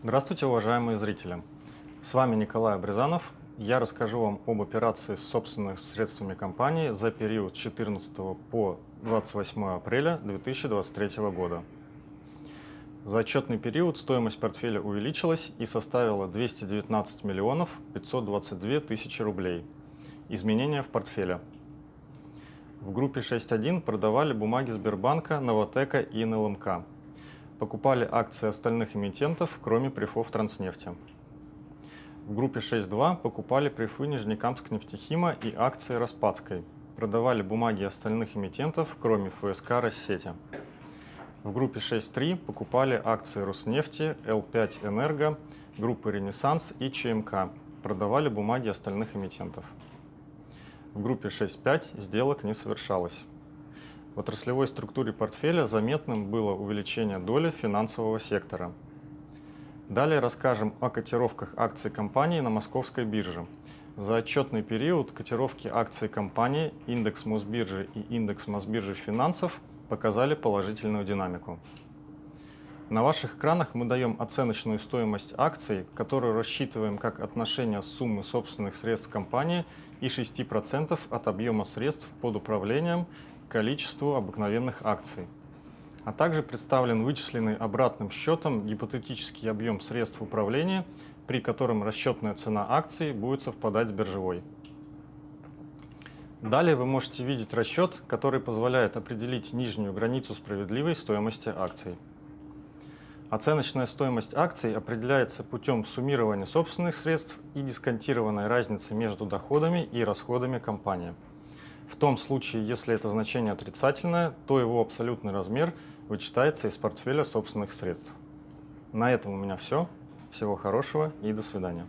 Здравствуйте, уважаемые зрители! С вами Николай Абрезанов. Я расскажу вам об операции с собственными средствами компании за период с 14 по 28 апреля 2023 года. За отчетный период стоимость портфеля увеличилась и составила 219 миллионов 522 тысячи рублей. Изменения в портфеле. В группе 6.1 продавали бумаги Сбербанка, Новотека и НЛМК покупали акции остальных эмитентов, кроме префов Транснефти. В группе 6.2 покупали префы Нижнекамск нефтехима и акции Распадской, продавали бумаги остальных эмитентов, кроме ФСК Россети. В группе 6.3 покупали акции Роснефти, Л5 Энерго, группы Ренессанс и ЧМК, продавали бумаги остальных эмитентов. В группе 6.5 сделок не совершалось. В отраслевой структуре портфеля заметным было увеличение доли финансового сектора. Далее расскажем о котировках акций компании на московской бирже. За отчетный период котировки акций компании, индекс Мосбиржи и индекс Мосбиржи финансов показали положительную динамику. На ваших экранах мы даем оценочную стоимость акций, которую рассчитываем как отношение суммы собственных средств компании и 6% от объема средств под управлением количеству обыкновенных акций. А также представлен вычисленный обратным счетом гипотетический объем средств управления, при котором расчетная цена акций будет совпадать с биржевой. Далее вы можете видеть расчет, который позволяет определить нижнюю границу справедливой стоимости акций. Оценочная стоимость акций определяется путем суммирования собственных средств и дисконтированной разницы между доходами и расходами компании. В том случае, если это значение отрицательное, то его абсолютный размер вычитается из портфеля собственных средств. На этом у меня все. Всего хорошего и до свидания.